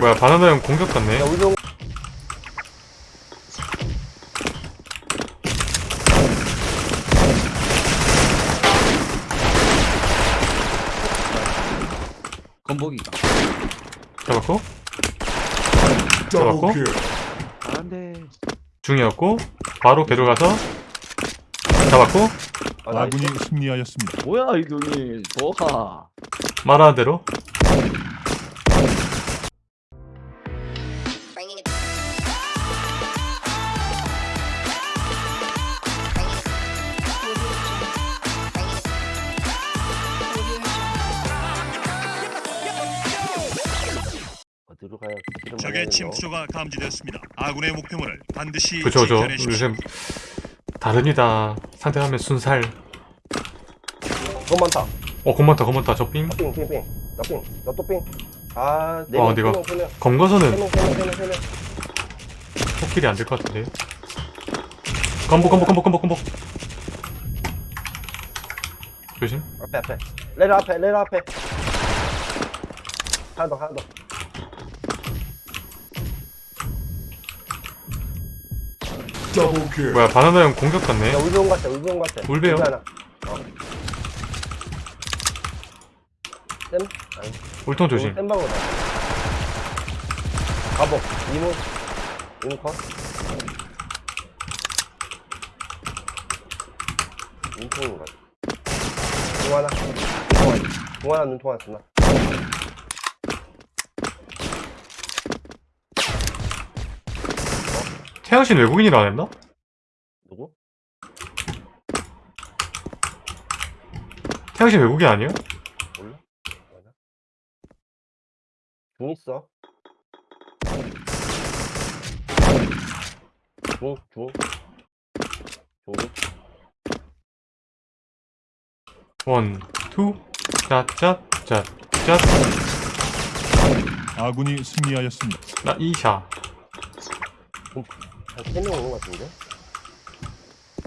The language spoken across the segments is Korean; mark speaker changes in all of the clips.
Speaker 1: 뭐야 바나나 형 공격 같네.
Speaker 2: 야 우정
Speaker 3: 건복이가?
Speaker 1: 잡았고? 잡았고.
Speaker 3: 안돼
Speaker 1: 중이었고 바로 배로 가서 잡았고?
Speaker 2: 아, 나
Speaker 4: 아군이 승리하였습니다.
Speaker 3: 뭐야 이동이. 뭐하.
Speaker 1: 말하는 대로
Speaker 5: 적의? 침투조가 감지되었습니다. 아군의 목표물을 반드시 직전해주십시오.
Speaker 1: 요즘 다릅니다. 상대하면 순살.
Speaker 2: 돈 많다.
Speaker 1: 어 겁 많다 겁 많다. 저빙
Speaker 2: 삥삥 삥. 나 삥 나또 삥. 아
Speaker 1: 어,
Speaker 2: 네명
Speaker 1: 내가-
Speaker 2: 세명 세명
Speaker 1: 검거서는
Speaker 2: 세명 세명 세명 세명
Speaker 1: 포킬이 안 될 것 같은데. 건복 건복 건복 건복 건복 조심.
Speaker 2: 앞에 앞에. 레드 앞에 레드 앞에. 하나 더 하나 더
Speaker 1: 뭐야 바나나 형 공격 같네
Speaker 2: 야, 울병 같아, 울병 같아.
Speaker 1: 울배요?
Speaker 2: 울배 하나. 어. 센? 아니,
Speaker 1: 울통 조심
Speaker 2: 센 방으로 가. 가복, 이모, 이모 컷. 눈통인 것 같아. 중 하나, 중 하나, 눈통 하나 쓰나?
Speaker 1: 태양신 외국인이라 안 했나?
Speaker 2: 누구?
Speaker 1: 태양신 외국인 아니에요?
Speaker 2: 몰라? 맞아. 중 있어. 중, 중. 중.
Speaker 1: 원, 투, 짜짜짜짜
Speaker 4: 아군이 승리하였습니다.
Speaker 1: 나 이샤
Speaker 2: 한 3명 오는 것 같은데?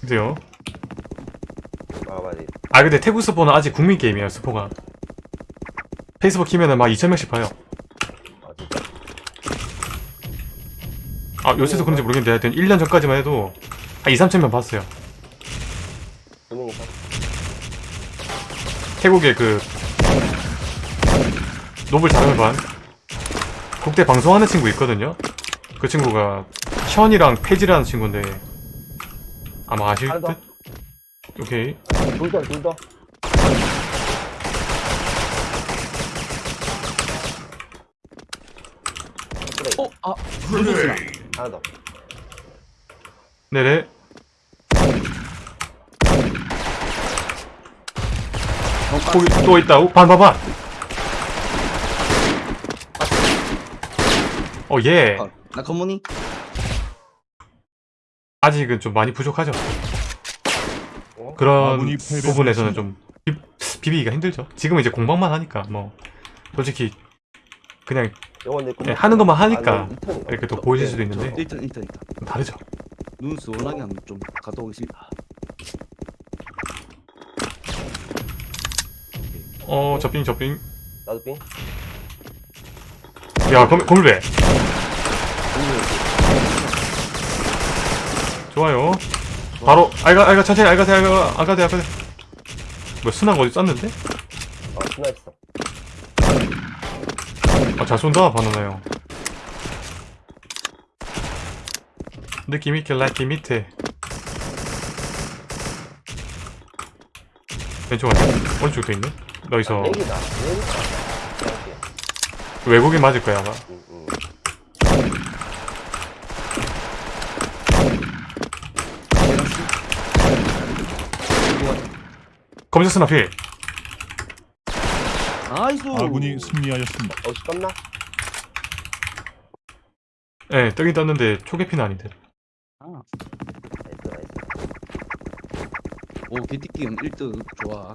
Speaker 1: 그래요
Speaker 2: 아, 맞아.
Speaker 1: 아 근데 태국 스포는 아직 국민 게임이에요 스포가 페이스북 키면은 막 2천명씩 봐요
Speaker 2: 아, 진짜?
Speaker 1: 아 요새도 그런지 모르겠는데 하여튼 1년 전까지만 해도 한 2, 3천명 봤어요
Speaker 2: 2명 이상?
Speaker 1: 태국의 그 노블 자르반 국대 방송하는 친구 있거든요 그 친구가 션이랑 페지라는 친구인데 아마 아실. 듯? 오케이
Speaker 2: 둘 더, 둘 더. 그래,
Speaker 3: 어아
Speaker 6: Grenade.
Speaker 2: 하나 더.
Speaker 1: 네네 또, 또 있다 반반반 어예
Speaker 3: 나 건무니
Speaker 1: 아직은 좀 많이 부족하죠?
Speaker 2: 어?
Speaker 1: 그런. 부분에서는 좀 비, 비비기가 힘들죠. 지금은 이제 공방만 하니까 뭐 솔직히 그냥 예, 하는 것만 하니까
Speaker 2: 아, 리턴인가?
Speaker 1: 이렇게 또 보여질 수도 있는데.
Speaker 3: 일단 일단 일단
Speaker 1: 좀 다르죠?
Speaker 3: 눈 시원하게 한번 좀 갔다 오겠습니다.
Speaker 1: 어 저빙 저빙
Speaker 2: 나도 빙.
Speaker 1: 야 검, 검을배 좋아요 바로 알가 알가 천천히 알가세 알가 알가세 알가세 뭐 순한 어디 쐈는데?
Speaker 2: 아, 스나 있어.
Speaker 1: 아잘 쏜다 바나나 형 느낌 있게 라이트 밑에 왼쪽 아니야? 오른쪽도 있네? 너기서.
Speaker 2: 이렇게.
Speaker 1: 외국인 맞을 거야 아마
Speaker 2: 응, 응.
Speaker 1: 검색 스나 필
Speaker 3: nice.
Speaker 4: 아군이 승리하였습니다.
Speaker 2: 어, 떴나?
Speaker 1: 예 뜨긴 떴는데 초계피는 아닌데.
Speaker 3: 아,
Speaker 2: nice, nice.
Speaker 3: 오 개띠끼 1등. 좋아.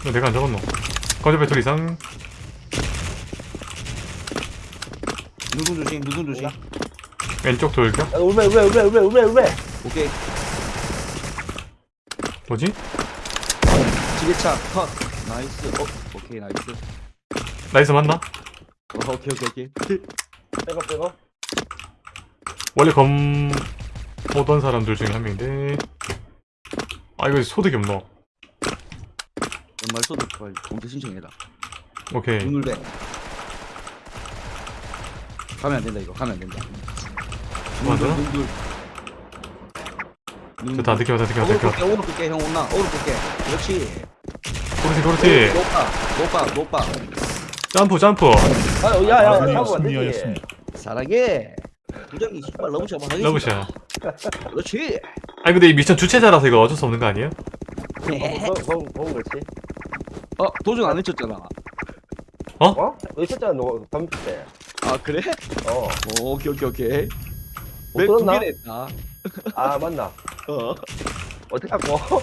Speaker 1: 이거 내가 안 적었노. 검색 배틀 이상.
Speaker 3: 누군 조심? 누군 조심
Speaker 1: 왼쪽 돌격?
Speaker 2: 야, 울베, 울베, 울베, 울베, 울베, 울베.
Speaker 3: 오케이.
Speaker 1: 뭐지?
Speaker 3: 지게차 컷. 나이스. 어 오케이 나이스.
Speaker 1: nice 맞나?
Speaker 3: 어, 오케이 오케이 오케이.
Speaker 2: 백업 백업.
Speaker 1: 원래 검 오던 사람들 중에 한 명인데. 아 이거 소득이 없노?
Speaker 3: 연말 소득 빨리 공제 신청해라
Speaker 1: 오케이.
Speaker 3: 눈물배. 가면 안 된다 이거. 가면 안 된다
Speaker 1: 맞아? 됐다 느껴 다 느껴 느껴
Speaker 3: 오로 끌게 형 온나 오로 끌게. 그렇지
Speaker 1: 그렇지 그렇지.
Speaker 3: 높아 높아 높아
Speaker 1: 점프 점프.
Speaker 2: 아유
Speaker 4: 야야 사고가
Speaker 3: 사랑해 부장이 정말 러브샷 한번
Speaker 1: 러브샷
Speaker 3: 그렇지.
Speaker 1: 아니 근데 이 미션 주체자라서 이거 어쩔 수 없는 거 아니에요?
Speaker 2: 너무 너무 그렇지?
Speaker 3: 어 도전 안 외쳤잖아.
Speaker 2: 어? 어? 외쳤잖아 너 담배.
Speaker 3: 아 그래?
Speaker 2: 어,
Speaker 3: 어 오케이 오케이 오케이. 맵두
Speaker 2: 들었나?
Speaker 3: 개나 했다.
Speaker 2: 아 맞나?
Speaker 3: 어.
Speaker 2: 어떻게 하고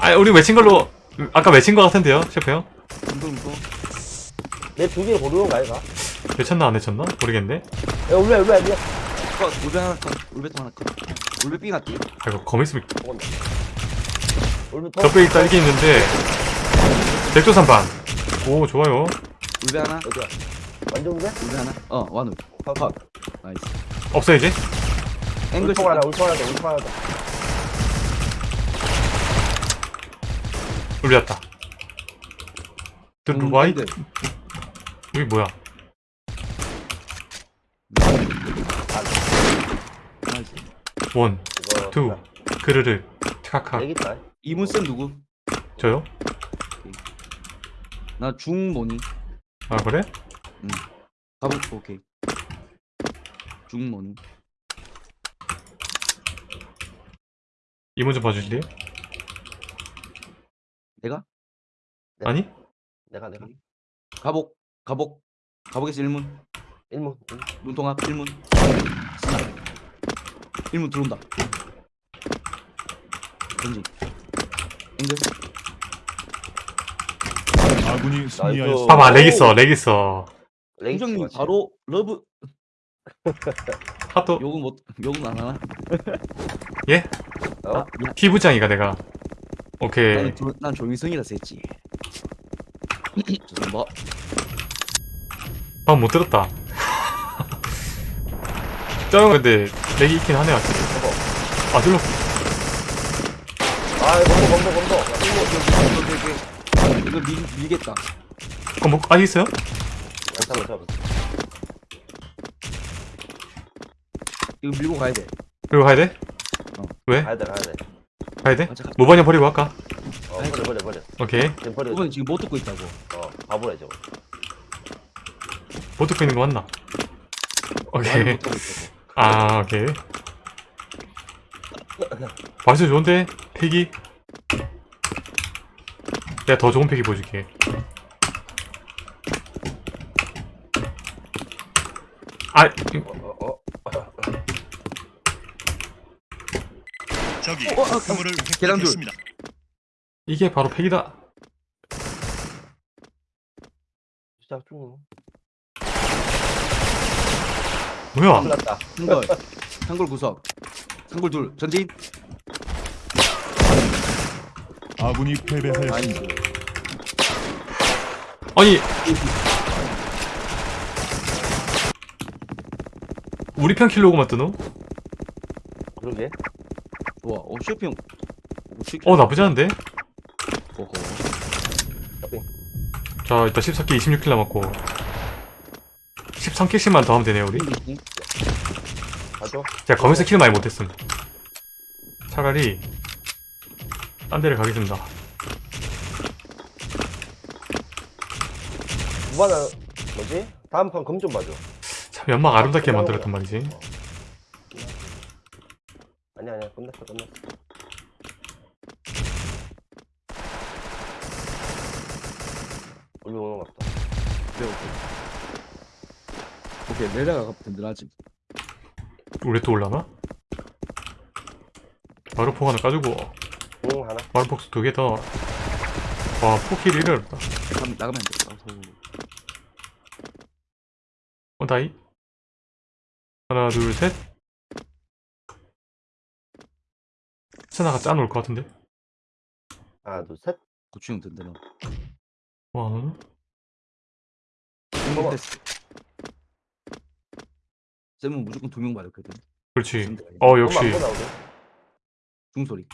Speaker 1: 아 우리 외친 걸로 아까 외친 거 같은데요 셰프 형?
Speaker 2: 내두 개를 고르는 거 아이가?
Speaker 1: 외쳤나 안 외쳤나? 모르겠네.
Speaker 2: 야 울베 울베 울베
Speaker 3: 컷 울베 하나 컷 울베 또 하나 컷 울베 삥 같디?
Speaker 1: 아 이거 검 있으면
Speaker 2: 울베
Speaker 1: 적배기 딸기 있는데 백조산 반. 오 좋아요.
Speaker 3: 울베 하나?
Speaker 2: 어디야? 완전 울베
Speaker 3: 울베 하나? 어 완우 컷 나이스.
Speaker 1: 없어야지
Speaker 3: 앵글
Speaker 2: 울통 하나 울통 하나 더 울통 하나. 더
Speaker 1: 울렸다.
Speaker 3: 음,
Speaker 1: 드루와이
Speaker 3: 앵글.
Speaker 1: 여기 뭐야?
Speaker 3: 나이스.
Speaker 1: 원 투 그르르 카카.
Speaker 2: 여기
Speaker 3: 이문쌤 누구?
Speaker 1: 저요?
Speaker 3: 나 중모니?
Speaker 1: 아 그래?
Speaker 3: 가보 오케이 중모니
Speaker 1: 이문 좀 봐주실래요?
Speaker 3: 내가?
Speaker 2: 네.
Speaker 1: 아니?
Speaker 2: 내가 내가.
Speaker 3: 가복 가복. 가복에서 1문.
Speaker 2: 일문.
Speaker 3: 눈통합 1문. 스나 1문 들어온다. 던지. 앵글
Speaker 4: 아군이 승리하였습니다.
Speaker 1: 봐봐 렉 있어 렉 있어.
Speaker 3: 부장님 바로 러브
Speaker 1: 하도
Speaker 3: 욕은 못 욕은 안 하나?
Speaker 1: 예?
Speaker 2: 어?
Speaker 1: 피부장이가 내가. 오케이.
Speaker 3: 나는 조, 난 조민성이라서 했지. 죄송합니다
Speaker 1: 방금 못 들었다. 저형 근데 렉이 있긴 하네요 아 들러
Speaker 2: 아 검도 검도 검도
Speaker 3: 이거 밀, 밀겠다.
Speaker 1: 그럼 뭐 아직 있어요?
Speaker 2: 잠깐만 잠깐만
Speaker 3: 이거 밀고 가야 돼
Speaker 1: 그리고 가야 돼?
Speaker 3: 어.
Speaker 1: 왜?
Speaker 2: 가야 돼 가야 돼
Speaker 1: 가야 돼?
Speaker 3: 아, 잠깐
Speaker 1: 모바냐 버리고 할까?
Speaker 2: 어, 버려 버려 버려
Speaker 1: 오케이
Speaker 2: 지금 버려
Speaker 3: 이번엔 지금 못 듣고 있다고
Speaker 2: 어 바보래 저거
Speaker 1: 못 듣고 있는 거 맞나? 오케이 아 오케이 맛이 좋은데? 팩이? 내가 더 좋은 팩이 보여줄게 아 이-
Speaker 2: 어, 어.
Speaker 3: 어, 어, 어, 계단 둘.
Speaker 5: 획득했습니다.
Speaker 1: 이게 바로 팩이다.
Speaker 2: 시작 중
Speaker 1: 뭐야?
Speaker 2: 끝났다.
Speaker 3: 한걸 한걸 구석. 한걸 둘. 전진.
Speaker 4: 아군이 패배하였습니다.
Speaker 1: 아니 우리 편 킬로고만 뜨노?
Speaker 2: 그러게
Speaker 3: 좋아 어 슈핑
Speaker 1: 어 나쁘지 않은데?
Speaker 3: 오호
Speaker 1: 자 일단 14kill 26kill 남았고. 13kill씩만 더 하면 되네요 우리.
Speaker 2: 가죠.
Speaker 1: 제가 검은색 kill 많이 못했음. 차라리 딴 데를 가겠습니다.
Speaker 2: 무반은 뭐지? 다음 판검좀 봐줘.
Speaker 1: 참 연막 아름답게 만들었단 말이지
Speaker 2: 아니야 아니야 끝났어 끝났어. 우리 오는 것 같다
Speaker 3: 오케이. 오케이 오케이 내려가 든든하지.
Speaker 1: 우리 또 올라나? 마루폭 하나 까주고.
Speaker 2: 응 하나.
Speaker 1: 마루폭 두개 더. 와, 포킬이 이래 어렵다.
Speaker 3: 가, 나가면 안돼. 아서
Speaker 1: 어, 다이. 하나, 둘, 셋. 세나가 짜놓을 것 같은데?
Speaker 2: 하나, 둘, 셋.
Speaker 3: 고추형 든든한
Speaker 1: 와, 응?
Speaker 2: 어머.
Speaker 3: 패스 쌤은 무조건 두명 맞았거든
Speaker 1: 그렇지. 어, 역시.
Speaker 3: 중소리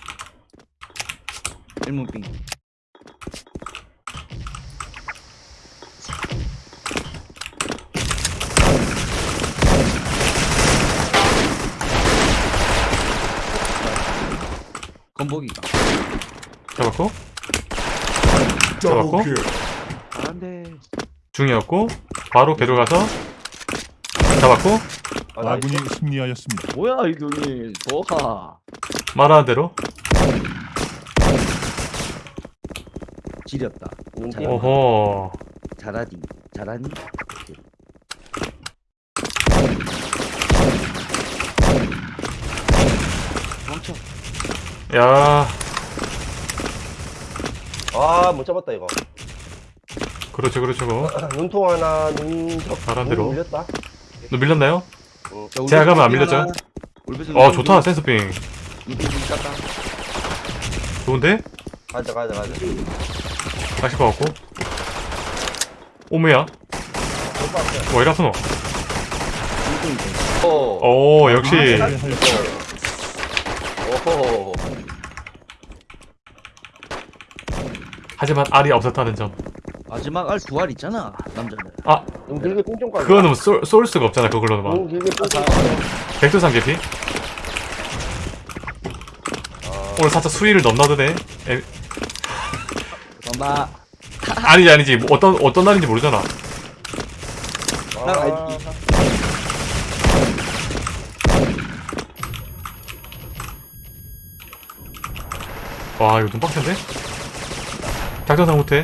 Speaker 3: 1문 빙 건복이가.
Speaker 1: 잡았고, 잡았고.
Speaker 3: 안돼
Speaker 1: 중이었고, 바로 개로 가서, 잡았고,
Speaker 2: 아, 나
Speaker 4: 아군이 승리하였습니다.
Speaker 3: 뭐야 이경이. 뭐하
Speaker 1: 말하는 대로.
Speaker 3: 지렸다.
Speaker 2: 눈팅.
Speaker 1: 오호.
Speaker 3: 잘하니 잘하니? 도망쳐
Speaker 1: 야,
Speaker 2: 아, 못 잡았다, 이거.
Speaker 1: 그렇죠, 그렇죠.
Speaker 2: 눈통 하나, 눈적.
Speaker 1: 잘한 대로.
Speaker 2: 눈 밀렸다.
Speaker 1: 너 밀렸나요?
Speaker 3: 자,
Speaker 1: 제가 가면 안 밀렸죠? 어, 좋다,
Speaker 3: 깠다
Speaker 1: 좋은데?
Speaker 2: 가자, 가자, 가자.
Speaker 1: 다시 것 같고. 오메야. 뭐 이라스노.
Speaker 2: 오.
Speaker 1: 오, 역시.
Speaker 2: 오호.
Speaker 1: 하지만 알이 없었다는 점.
Speaker 3: 마지막 알 두 알 있잖아 남자는
Speaker 1: 아,
Speaker 2: 눈 길게 꽁쫑 까
Speaker 1: 그거는 쏠, 쏠 수가 없잖아, 그걸로는 막.
Speaker 2: 눈 길게 까
Speaker 1: 백두산 개피? 오늘 살짝 수위를 넘나드네. 에,
Speaker 3: 엄마
Speaker 1: 아니지, 아니지. 뭐 어떤, 어떤 날인지 모르잖아.
Speaker 3: 난 알지
Speaker 1: 와, 이거 좀 빡센데? 작전상 후퇴.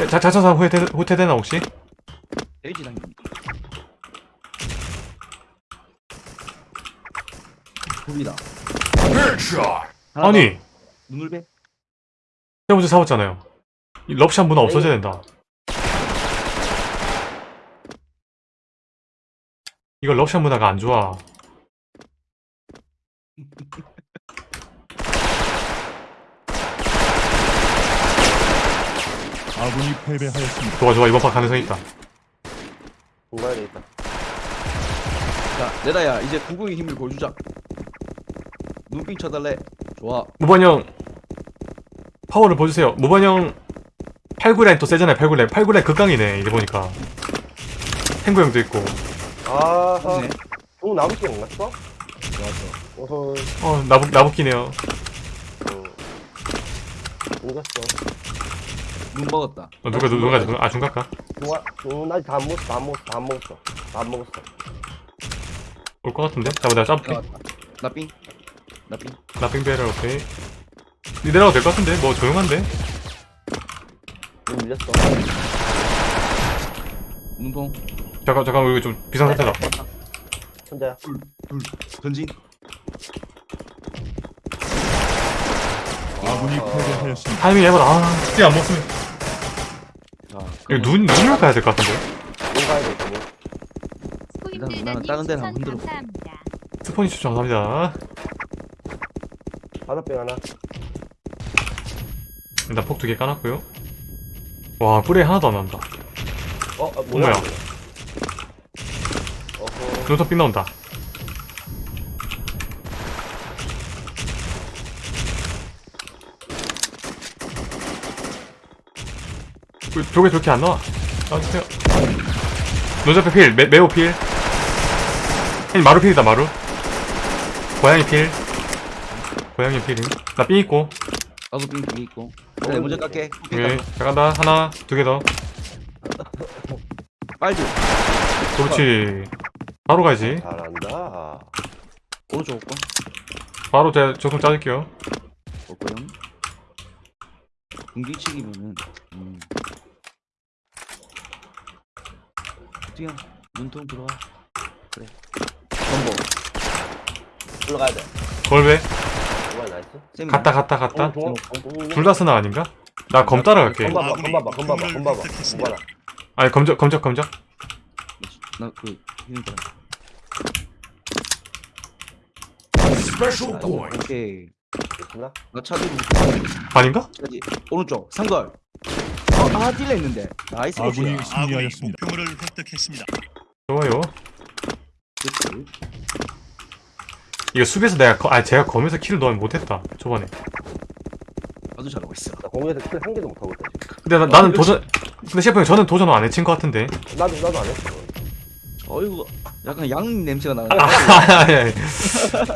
Speaker 1: 에, 작, 작전상 후퇴, 후퇴되나, 혹시?
Speaker 3: 돼지
Speaker 1: 아니,
Speaker 3: 더. 눈을 배
Speaker 1: 제가 먼저 잡았잖아요. 이 럽샷 문화 없어져야 된다. 이거 럽샷 문화가 안 좋아.
Speaker 4: 아군이 패배하였습니다.
Speaker 1: 좋아, 좋아. 이번 판 가능성 있다.
Speaker 2: 중간에 있다.
Speaker 3: 자 내다야 이제 구궁의 힘을 보여주자 눈빙 쳐달래 좋아
Speaker 1: 무반형 파워를 보여주세요. 무반형 89라인 또 세잖아요. 89라인. 89라인 극강이네. 이래 보니까. 탱구 형도 있고.
Speaker 2: 아하.
Speaker 3: 네.
Speaker 2: 중 나부기 안 갔어?
Speaker 3: 좋았어
Speaker 2: 어허.
Speaker 1: 어, 나부, 나부끼네요.
Speaker 2: 응. 이겼어.
Speaker 3: 눈 먹었다
Speaker 1: 어, 누가, 누- 누가, 누가, 아, 중각가?
Speaker 2: 중화, 중, 아직 다안 먹었어, 다안 먹었어, 다안 먹었어. 다안 먹었어.
Speaker 1: 올 것 같은데? 잠깐 내가 짭게.
Speaker 3: 나왔다 나빙 나빙
Speaker 1: 나빙 배럴 오케이. 니 내려가도 될것 같은데? 뭐 조용한데?
Speaker 2: 눈 밀렸어.
Speaker 3: 눈통
Speaker 1: 잠깐, 잠깐, 이거 좀 비상상태다.
Speaker 2: 혼자야.
Speaker 3: 둘 전진
Speaker 4: 아군이
Speaker 2: 어.
Speaker 4: 패배하였습니다.
Speaker 1: 타이밍 해봐라. 아, 스티 안 먹으면.
Speaker 3: 자
Speaker 1: 이거 눈, 눈을 가야 될 것 같은데?
Speaker 2: 눈 가야 돼, 있다, 눈.
Speaker 3: 일단 나는 다른 데는 한번 흔들어.
Speaker 1: 스포니 추천 감사합니다.
Speaker 2: 바다병 하나.
Speaker 1: 일단 폭 두 개 까놨고요. 와, 뿔에 하나도 안 난다.
Speaker 2: 어, 아, 뭐야?
Speaker 1: 뭐야?
Speaker 2: 어허.
Speaker 1: 눈썹 빛 나온다. 저게 저렇게 안 나와? 나와주세요. 노자페 필, 매, 매우 필. 아니, 마루 필이다, 마루. 고양이 필. 고양이 필임. 나삥 있고.
Speaker 3: 나도 빙 있고 그래 먼저 깎게
Speaker 1: 오케이. 자, 간다. 하나, 두 개 더.
Speaker 3: 빨리
Speaker 1: 그렇지. 바로 가야지.
Speaker 2: 잘한다.
Speaker 3: 오른쪽 올거
Speaker 1: 바로 제가 조금 짜줄게요.
Speaker 3: 올거요 공기치기면은 음 어떻게 눈통 들어와 그래 전복
Speaker 2: 올라가야 돼.
Speaker 1: 걸배.
Speaker 2: 정말 나이스.
Speaker 3: 쌤이
Speaker 1: 갔다, 갔다, 갔다. 둘다 쓰나 아닌가? 나 검 따라갈게.
Speaker 2: 검 봐봐, 검 봐봐, 검 봐봐, 검 봐봐. 검 봐라.
Speaker 1: 아니, 검적, 검적, 검적.
Speaker 3: 나그 힘들어
Speaker 6: Special point.
Speaker 3: 오케이
Speaker 2: 있습니다.
Speaker 3: 나 차지
Speaker 1: 반인가?
Speaker 3: 차지 오른쪽 상걸 어 아 delay 있는데 nice
Speaker 4: 아군이
Speaker 3: 보시야
Speaker 5: 아군이
Speaker 4: 승리하였습니다.
Speaker 5: 목표물을 획득했습니다.
Speaker 1: 좋아요.
Speaker 3: 그치
Speaker 1: 이거 수비에서 내가 거, 아 제가 검에서 kill을 넣으면 못했다 초반에.
Speaker 3: 아주 잘하고 있어
Speaker 2: 나 공유에서 kill 한 개도 못하고 있다. 지금.
Speaker 1: 근데 나, 나는 도전. 근데 셰프 형 저는 도전을 안 해친 것 같은데.
Speaker 2: 나도 나도 안 했어.
Speaker 3: 어이구 약간 양 냄새가
Speaker 1: 아,
Speaker 3: 나는데
Speaker 1: 아니, 아니,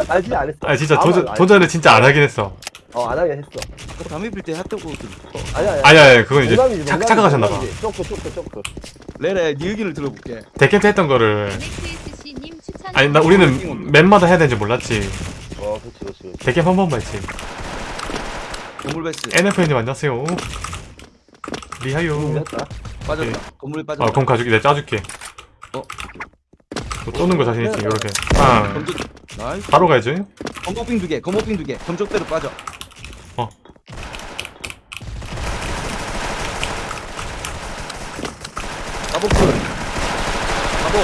Speaker 2: 아 진짜 안 했어.
Speaker 1: 아니 진짜 도전 도전을 진짜 안 하긴 했어.
Speaker 2: 했어. 어안 하긴 했어.
Speaker 3: 아까 담배 필때 핫도그 그- 어,
Speaker 2: 아니 아니.
Speaker 1: 아니 아니 그건 이제
Speaker 2: 농담이지,
Speaker 1: 착,
Speaker 2: 농담이지,
Speaker 1: 착각하셨나봐.
Speaker 2: 농담이지. 쪼크 쪼크 쪼크.
Speaker 3: 레레 네 의견을 들어볼게
Speaker 1: 데캠프 했던 거를
Speaker 7: MXSC님 추천.
Speaker 1: 아니 나 우리는 map마다 해야 되는지 몰랐지.
Speaker 2: 어 그렇지 그렇지 그렇지.
Speaker 1: 데캠프 한 번만 했지.
Speaker 3: 건물베스
Speaker 1: NF님 안녕하세요. 리하요.
Speaker 3: 빠졌다 건물에 빠졌다
Speaker 1: 아, 그럼 가줄게. 내가 짜줄게.
Speaker 3: 어
Speaker 1: 뭐 쪼는 거 자신 있지, 요렇게. 아,
Speaker 3: 검적 나이스
Speaker 1: 바로 가야지.
Speaker 3: 검복빙 두 개 검복빙 두 개 검적대로 빠져 가복풀 가복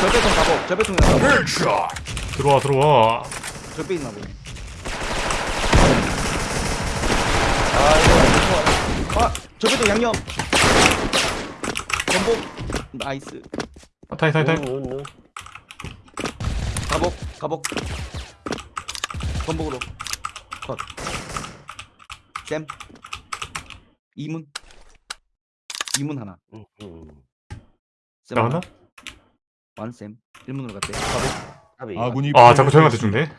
Speaker 3: 절배통 가복 절배통 가복.
Speaker 1: 들어와, 들어와.
Speaker 3: 절배 있나 보네.
Speaker 2: 아 이거
Speaker 3: 아. 절배통 양념. 검복. 나이스.
Speaker 1: 아, 타이, 타이, 타이.
Speaker 3: 가복 가복 검복으로. 컷쌤. 이문. 이문 하나.
Speaker 2: 음, 음.
Speaker 3: 쌤
Speaker 1: 나왔나?
Speaker 3: 완쌤 1문으로 갔대
Speaker 2: 답이.
Speaker 4: 아군이
Speaker 1: 아, 자꾸 저형한테
Speaker 4: 패배하였습니다.
Speaker 1: 죽네.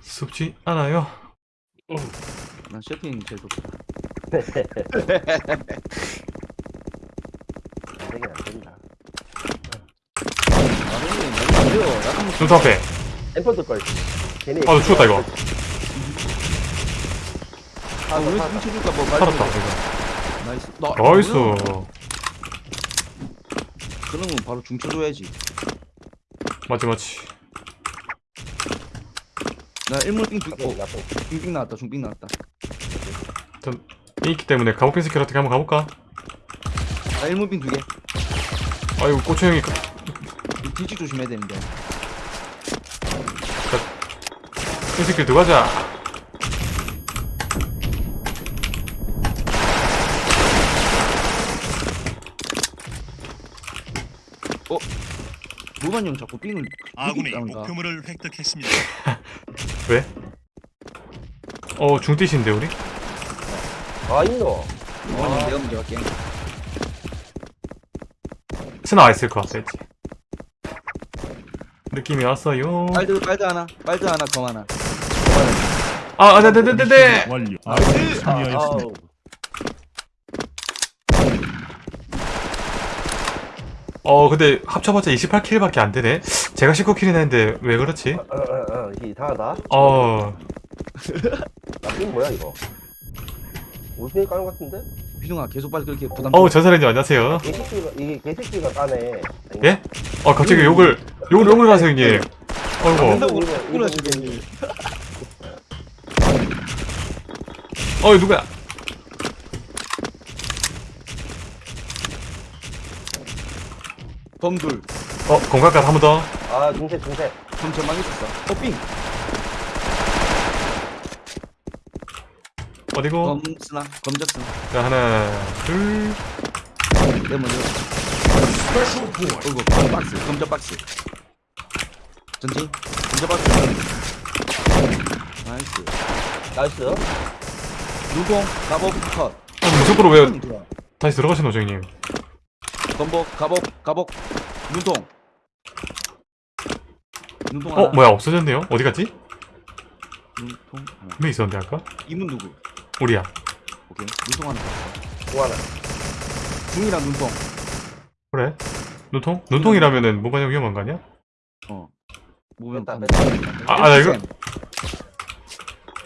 Speaker 1: 습지 않아요.
Speaker 3: 난 셰핑 제일 좋다
Speaker 2: 되긴 안 된다.
Speaker 3: 아
Speaker 1: 눈통 앞에.
Speaker 2: 엠퍼 뜰 걸. 괜히.
Speaker 1: 아, 나 죽었다, 이거.
Speaker 3: 아, 우리 훔쳐줄까 뭐
Speaker 1: 살았다,
Speaker 3: 해.
Speaker 1: 이거.
Speaker 3: 나이스 나,
Speaker 1: 나이스.
Speaker 3: 건 바로 중쳐줘야지
Speaker 1: 맞지, 맞지.
Speaker 3: 나 일몰빙 두
Speaker 2: 나쁜
Speaker 3: 어. 중빙 나왔다 중빙 나왔다
Speaker 1: 있기 때문에 가복핀 스킬 어떻게 한번 가볼까?
Speaker 3: 나 일몰빙 두개
Speaker 1: 아이고, 꼬추 형이.
Speaker 3: 뒤집 조심해야 되는데
Speaker 1: 핀 스킬 들어가자.
Speaker 3: 무관 형 자꾸 빙을
Speaker 5: 아군이 목표물을 획득했습니다.
Speaker 1: 왜? 어, 중띠신데, 우리?
Speaker 2: 아 있노.
Speaker 3: 무관 형 내가 먼저 갈게
Speaker 1: 스나 있을 것 같아, 했지. 느낌이 왔어요.
Speaker 3: 빨드 빨드 하나 빨드 하나 검 하나
Speaker 1: 아, 아, 네, 네, 네.
Speaker 4: 완료. 아, 승리하였습니다.
Speaker 2: 아우.
Speaker 1: 어, 근데 합쳐봤자 28킬밖에 안 되네. 제가 19킬이나 했는데 왜 그렇지?
Speaker 2: 어, 어, 어, 이게 이상하다.
Speaker 1: 어,
Speaker 2: 나쁜 뭐야 이거? 우승이 까는 것 같은데?
Speaker 3: 비중아 계속 빨리 그렇게 부담
Speaker 1: 어우, 전사님 안녕하세요.
Speaker 2: 개새끼가 이게 개새끼가 까네.
Speaker 1: 예? 어, 갑자기 욕을, 욕을, 욕을 하세요, 형님. 어이구,
Speaker 2: 이거
Speaker 3: 끊어
Speaker 2: 이거
Speaker 3: 지금
Speaker 1: 어이, 누구야?
Speaker 3: 검둘
Speaker 1: 어, 공간까지 한번 더.
Speaker 2: 아 중세 중세.
Speaker 3: 검 전망 있었어 어빙
Speaker 1: 어디고?
Speaker 3: 검 쓰나 검적 쓰나
Speaker 1: 자, 하나, 둘.
Speaker 3: 내가 먼저 검 박스 검적 박스 전진 검적 박스 나이스
Speaker 2: 나이스.
Speaker 3: 눈통 가복 컷
Speaker 1: 어, 무조건 왜
Speaker 3: 음.
Speaker 1: 다시 들어가신 거죠, 형님?
Speaker 3: 검복 가복 가복 눈통 눈통
Speaker 1: 어,
Speaker 3: 하나
Speaker 1: 뭐야, 없어졌네요? 어디 갔지?
Speaker 3: 눈통 하나
Speaker 1: 분명 있었는데, 아까?
Speaker 3: 이문 누구
Speaker 1: 우리야.
Speaker 3: 오케이 눈통 하나
Speaker 2: 공 하나.
Speaker 3: 중이랑 눈통
Speaker 1: 그래? 눈통? 눈통이라면은 모반형 위험한 거 아니야?
Speaker 3: 어
Speaker 2: 뺐다
Speaker 3: 검.
Speaker 2: 뺐다.
Speaker 1: 아, 아, 나 이거?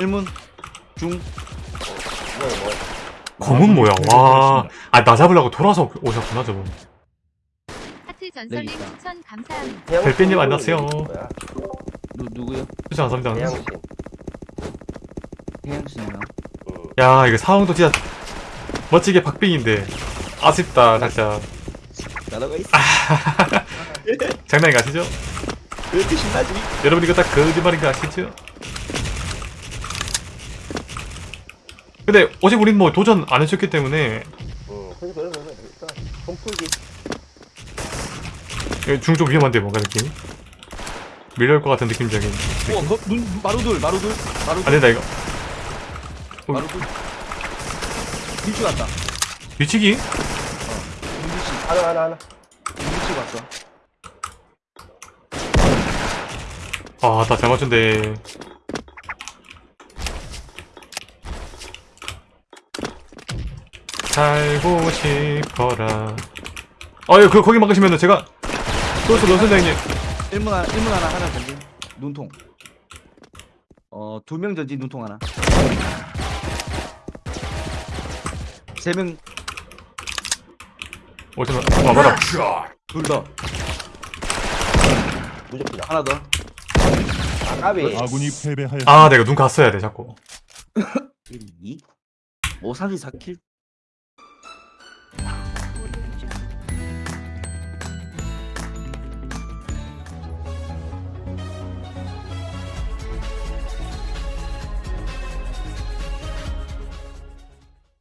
Speaker 3: 일문 중
Speaker 2: 뭐야 뭐야.
Speaker 1: 검은 뭐야, 와. 아, 나 잡으려고 돌아서 오셨구나, 저분.
Speaker 7: 하트 전설님
Speaker 3: 있다.
Speaker 7: 추천 감사합니다.
Speaker 1: 별빛님 안녕하세요.
Speaker 2: 뭐야?
Speaker 3: 누, 누구요?
Speaker 1: 수지 감사합니다.
Speaker 2: 음.
Speaker 1: 야, 이거 상황도 진짜 멋지게 박빙인데. 아쉽다, 진짜.
Speaker 3: 나라가 있어
Speaker 1: 장난이 가시죠?
Speaker 3: 왜 이렇게 신나지?
Speaker 1: 여러분 이거 다 거짓말인 거 아시죠? 근데 어제 우린 뭐 도전 안 했었기 때문에.
Speaker 2: 응 그러니까 그래서 그래서 일단 손풀기.
Speaker 1: 중좀 위험한데 뭔가 느낌이? 밀려올 것 같은 느낌적인
Speaker 3: 어, 거, 눈, 마루들, 마루들, 마루들,
Speaker 1: 안 된다 이거.
Speaker 3: 마루들. 밀치 갔다.
Speaker 1: 미치기?
Speaker 3: 눈밀치,
Speaker 2: 하나 하나 하나.
Speaker 3: 눈밀치 갔어.
Speaker 1: 아나 잘 맞춘데 살고 싶어라 아유 그 거기 막으시면은 제가 또또 연선장님
Speaker 3: 1문 하나, 1문 하나, 하나 전진. 눈통. 어, 두명 전진 눈통 하나. 세 명,
Speaker 1: 어디서 와봐라
Speaker 6: Headshot.
Speaker 3: 둘 더.
Speaker 2: 무적기다
Speaker 3: 하나 더.
Speaker 2: 아 까비
Speaker 4: 아군이 패배하였습니다.
Speaker 1: 아 내가 눈 갔어야 돼 자꾸
Speaker 3: 1, 2. 오, 34킬.